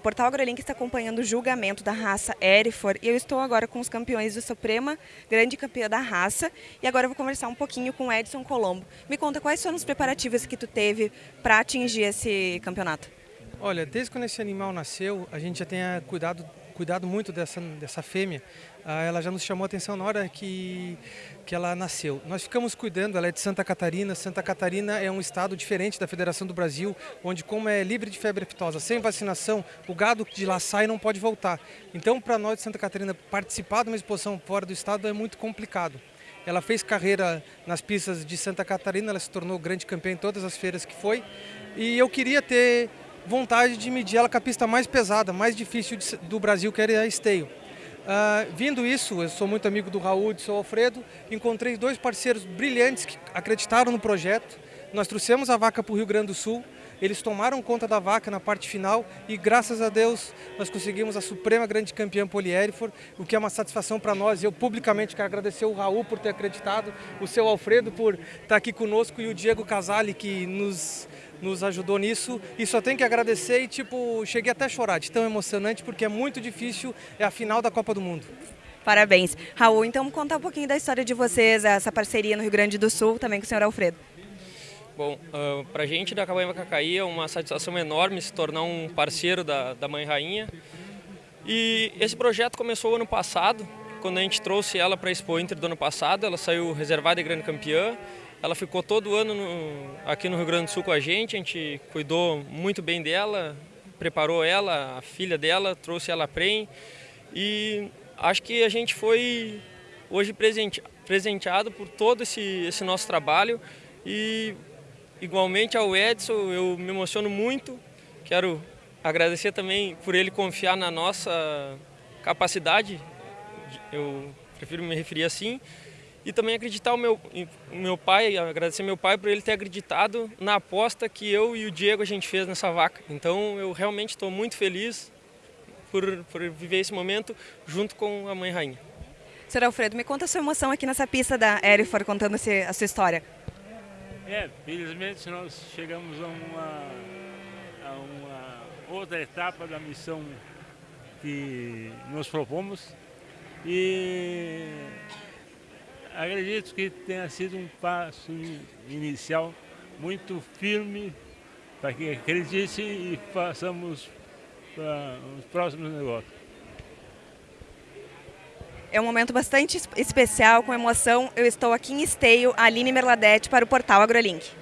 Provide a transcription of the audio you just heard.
Portal AgroLink está acompanhando o julgamento da raça Erifor e eu estou agora com os campeões do Suprema, grande campeã da raça, e agora eu vou conversar um pouquinho com o Edson Colombo. Me conta quais foram os preparativos que tu teve para atingir esse campeonato? Olha, desde quando esse animal nasceu, a gente já tem cuidado cuidado muito dessa, dessa fêmea. Ah, ela já nos chamou a atenção na hora que, que ela nasceu. Nós ficamos cuidando, ela é de Santa Catarina. Santa Catarina é um estado diferente da Federação do Brasil, onde como é livre de febre aftosa, sem vacinação, o gado de lá sai e não pode voltar. Então, para nós de Santa Catarina, participar de uma exposição fora do estado é muito complicado. Ela fez carreira nas pistas de Santa Catarina, ela se tornou grande campeã em todas as feiras que foi. E eu queria ter vontade de medir ela com a pista mais pesada, mais difícil do Brasil, que era a esteio. Uh, vindo isso, eu sou muito amigo do Raul e do seu Alfredo, encontrei dois parceiros brilhantes que acreditaram no projeto. Nós trouxemos a vaca para o Rio Grande do Sul, eles tomaram conta da vaca na parte final e graças a Deus nós conseguimos a suprema grande campeã Polierifor, o que é uma satisfação para nós. Eu publicamente quero agradecer o Raul por ter acreditado, o seu Alfredo por estar aqui conosco e o Diego Casale que nos nos ajudou nisso e só tem que agradecer e tipo, cheguei até a chorar de tão emocionante porque é muito difícil, é a final da Copa do Mundo. Parabéns. Raul, então contar um pouquinho da história de vocês, essa parceria no Rio Grande do Sul, também com o senhor Alfredo. Bom, uh, para a gente da Cabanha Cacaí é uma satisfação enorme se tornar um parceiro da, da Mãe Rainha. E esse projeto começou ano passado, quando a gente trouxe ela para a Expo Inter do ano passado, ela saiu reservada e grande campeã ela ficou todo ano no, aqui no Rio Grande do Sul com a gente, a gente cuidou muito bem dela, preparou ela, a filha dela, trouxe ela a PREM. E acho que a gente foi hoje presente, presenteado por todo esse, esse nosso trabalho. E igualmente ao Edson eu me emociono muito, quero agradecer também por ele confiar na nossa capacidade, eu prefiro me referir assim, e também acreditar o meu, o meu pai, agradecer meu pai por ele ter acreditado na aposta que eu e o Diego a gente fez nessa vaca. Então eu realmente estou muito feliz por, por viver esse momento junto com a mãe rainha. Senhor Alfredo, me conta a sua emoção aqui nessa pista da Erifor contando a sua história. É, felizmente nós chegamos a uma, a uma outra etapa da missão que nos propomos e acredito que tenha sido um passo inicial muito firme para que acredite e façamos para os próximos negócios. É um momento bastante especial, com emoção. Eu estou aqui em Esteio, Aline Merladete, para o portal AgroLink.